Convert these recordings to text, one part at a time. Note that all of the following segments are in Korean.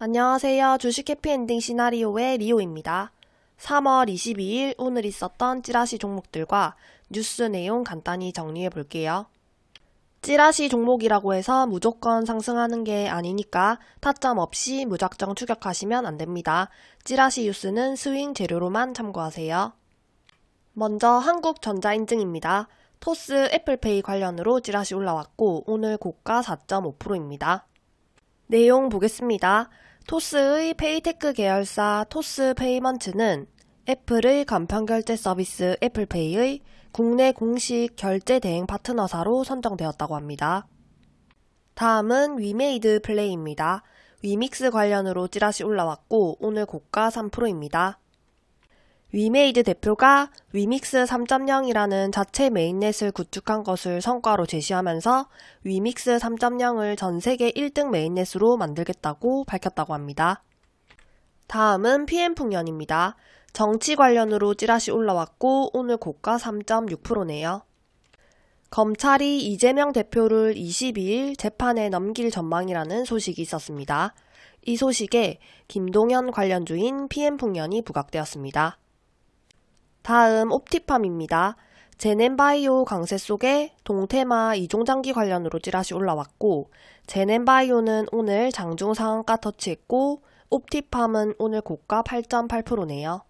안녕하세요. 주식 해피엔딩 시나리오의 리오입니다. 3월 22일 오늘 있었던 찌라시 종목들과 뉴스 내용 간단히 정리해 볼게요. 찌라시 종목이라고 해서 무조건 상승하는 게 아니니까 타점 없이 무작정 추격하시면 안 됩니다. 찌라시 뉴스는 스윙 재료로만 참고하세요. 먼저 한국전자인증입니다. 토스 애플페이 관련으로 찌라시 올라왔고 오늘 고가 4.5%입니다. 내용 보겠습니다. 토스의 핀테크 계열사 토스 페이먼츠는 애플의 간편 결제 서비스 애플페이의 국내 공식 결제 대행 파트너사로 선정되었다고 합니다. 다음은 위메이드 플레이입니다. 위믹스 관련으로 찌라시 올라왔고 오늘 고가 3%입니다. 위메이드 대표가 위믹스 3.0이라는 자체 mainnet을 구축한 것을 성과로 제시하면서 위믹스 3.0을 전 세계 1등 메인넷으로 만들겠다고 밝혔다고 합니다. 다음은 PM풍년입니다. 정치 관련으로 찌라시 올라왔고 오늘 고가 3.6%네요. 검찰이 이재명 대표를 22일 재판에 넘길 전망이라는 소식이 있었습니다. 이 소식에 김동현 관련 주인 PM풍년이 부각되었습니다. 다음 옵티팜입니다. 제넨바이오 강세 속에 동테마 이종장기 관련으로 찌라시 올라왔고 제넨바이오는 오늘 장중 상한가 터치했고 옵티팜은 오늘 고가 8.8%네요.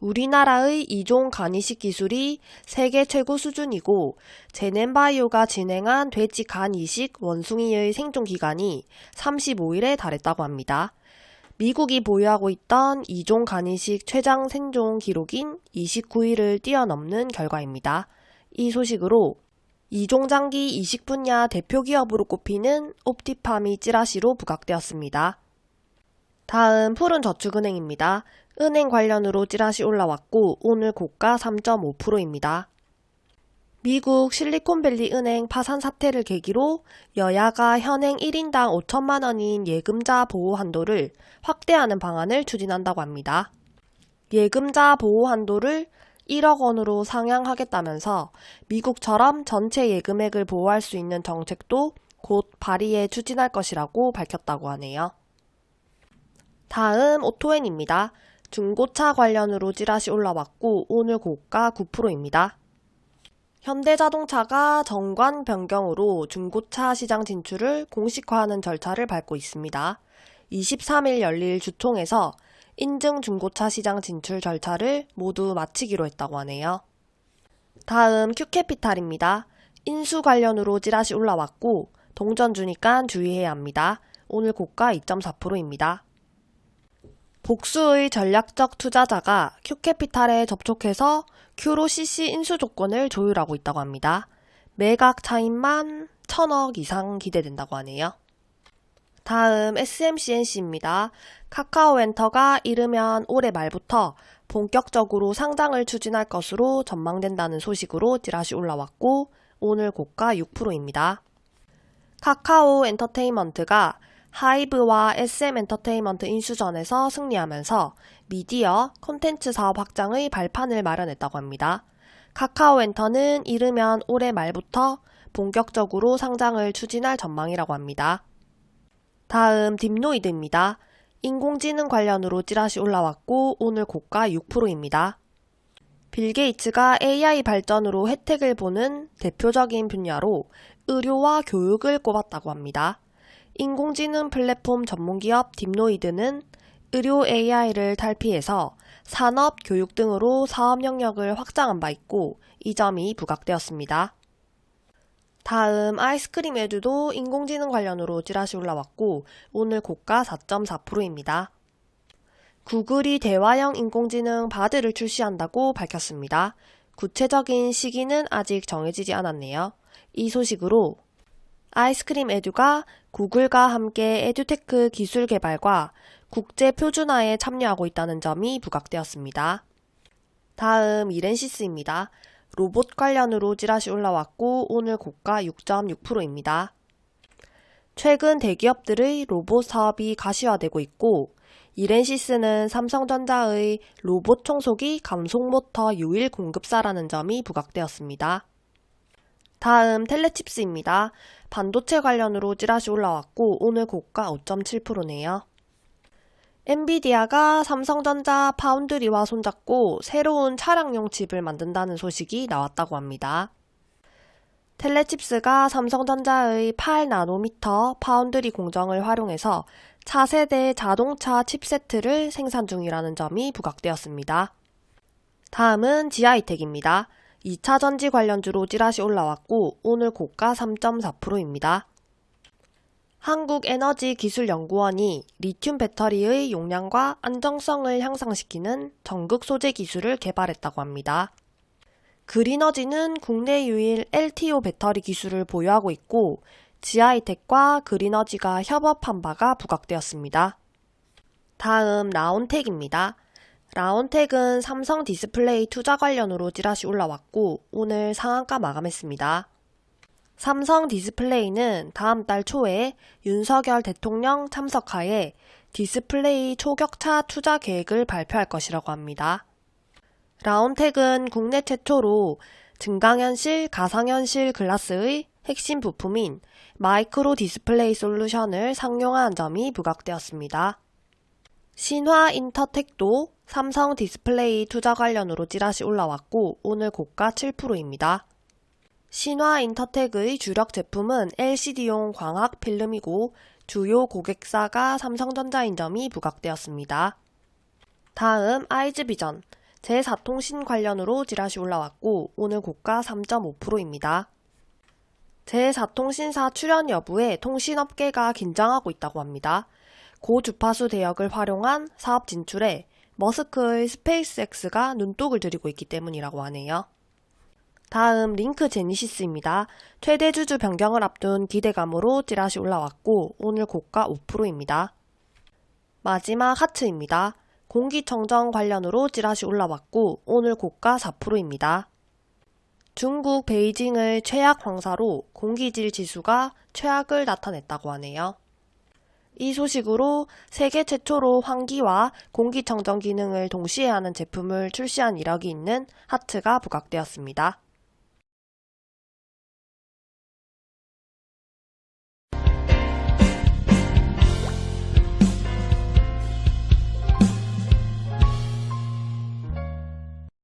우리나라의 이종 간이식 기술이 세계 최고 수준이고 제넨바이오가 진행한 돼지 간 이식 원숭이의 생존 기간이 35일에 달했다고 합니다. 미국이 보유하고 있던 이종 간이식 최장 생존 기록인 29일을 뛰어넘는 결과입니다. 이 소식으로 이종장기 이식 분야 대표 기업으로 꼽히는 옵티팜이 찌라시로 부각되었습니다. 다음 푸른 저축은행입니다. 은행 관련으로 찌라시 올라왔고 오늘 고가 3.5%입니다. 미국 실리콘밸리 은행 파산 사태를 계기로 여야가 현행 1인당 5천만 원인 예금자 보호 한도를 확대하는 방안을 추진한다고 합니다. 예금자 보호 한도를 1억 원으로 상향하겠다면서 미국처럼 전체 예금액을 보호할 수 있는 정책도 곧 발의해 추진할 것이라고 밝혔다고 하네요. 다음 오토엔입니다. 중고차 관련으로 찌라시 올라왔고 오늘 고가 9%입니다. 현대자동차가 정관 변경으로 중고차 시장 진출을 공식화하는 절차를 밟고 있습니다. 23일 열릴 주총에서 인증 중고차 시장 진출 절차를 모두 마치기로 했다고 하네요. 다음 큐캐피탈입니다. 인수 관련으로 찌라시 올라왔고 동전 주니까 주의해야 합니다. 오늘 고가 2.4%입니다. 복수의 전략적 투자자가 큐캐피탈에 접촉해서 큐로 CC 인수 조건을 조율하고 있다고 합니다. 매각 차입만 1000억 이상 기대된다고 하네요. 다음 SMCNC입니다. 카카오엔터가 이르면 올해 말부터 본격적으로 상장을 추진할 것으로 전망된다는 소식으로 찌라시 올라왔고 오늘 고가 6%입니다. 카카오 엔터테인먼트가 하이브와 SM 엔터테인먼트 인수전에서 승리하면서 미디어, 콘텐츠 사업 확장의 발판을 마련했다고 합니다. 카카오 엔터는 이르면 올해 말부터 본격적으로 상장을 추진할 전망이라고 합니다. 다음 딥노이드입니다. 인공지능 관련으로 찌라시 올라왔고 오늘 고가 6%입니다. 빌 게이츠가 AI 발전으로 혜택을 보는 대표적인 분야로 의료와 교육을 꼽았다고 합니다. 인공지능 플랫폼 전문기업 딥노이드는 의료 AI를 탈피해서 산업, 교육 등으로 사업 영역을 확장한 바 있고 이 점이 부각되었습니다. 다음 아이스크림 에듀도 인공지능 관련으로 찌라시 올라왔고 오늘 고가 4.4%입니다. 구글이 대화형 인공지능 바드를 출시한다고 밝혔습니다. 구체적인 시기는 아직 정해지지 않았네요. 이 소식으로 아이스크림 에듀가 구글과 함께 에듀테크 기술 개발과 국제 표준화에 참여하고 있다는 점이 부각되었습니다. 다음 이렌시스입니다. 로봇 관련으로 찌라시 올라왔고 오늘 고가 6.6%입니다. 최근 대기업들의 로봇 사업이 가시화되고 있고 이렌시스는 삼성전자의 로봇 청소기 감속 모터 유일 공급사라는 점이 부각되었습니다. 다음 텔레칩스입니다. 반도체 관련으로 찌라시 올라왔고 오늘 고가 5.7%네요. 엔비디아가 삼성전자 파운드리와 손잡고 새로운 차량용 칩을 만든다는 소식이 나왔다고 합니다. 텔레칩스가 삼성전자의 8나노미터 파운드리 공정을 활용해서 차세대 자동차 칩세트를 생산 중이라는 점이 부각되었습니다. 다음은 지하이텍입니다. 2차 전지 관련주로 찌라시 올라왔고 오늘 고가 3.4%입니다. 한국에너지기술연구원이 리튬 배터리의 용량과 안정성을 향상시키는 전극 소재 기술을 개발했다고 합니다. 그리너지는 국내 유일 LTO 배터리 기술을 보유하고 있고 지하이텍과 그리너지가 협업한 바가 부각되었습니다. 다음 라온텍입니다. 라온텍은 삼성 디스플레이 투자 관련으로 찌라시 올라왔고 오늘 상한가 마감했습니다. 삼성 디스플레이는 다음 달 초에 윤석열 대통령 참석하에 디스플레이 초격차 투자 계획을 발표할 것이라고 합니다. 라온텍은 국내 최초로 증강현실, 가상현실 글라스의 핵심 부품인 마이크로 디스플레이 솔루션을 상용화한 점이 부각되었습니다. 신화 인터텍도 삼성 디스플레이 투자 관련으로 찌라시 올라왔고 오늘 고가 7%입니다. 신화 인터텍의 주력 제품은 LCD용 광학 필름이고 주요 고객사가 삼성전자인 점이 부각되었습니다. 다음 아이즈비전 제4통신 관련으로 찌라시 올라왔고 오늘 고가 3.5%입니다. 제4통신사 출연 여부에 통신업계가 긴장하고 있다고 합니다. 고주파수 대역을 활용한 사업 진출에 머스크의 스페이스X가 눈독을 들이고 있기 때문이라고 하네요. 다음 링크 제니시스입니다. 최대 주주 변경을 앞둔 기대감으로 찌라시 올라왔고 오늘 고가 5%입니다. 마지막 하츠입니다. 공기청정 관련으로 찌라시 올라왔고 오늘 고가 4%입니다. 중국 베이징의 최악 황사로 공기질 지수가 최악을 나타냈다고 하네요. 이 소식으로 세계 최초로 환기와 공기청정 기능을 동시에 하는 제품을 출시한 이력이 있는 하트가 부각되었습니다.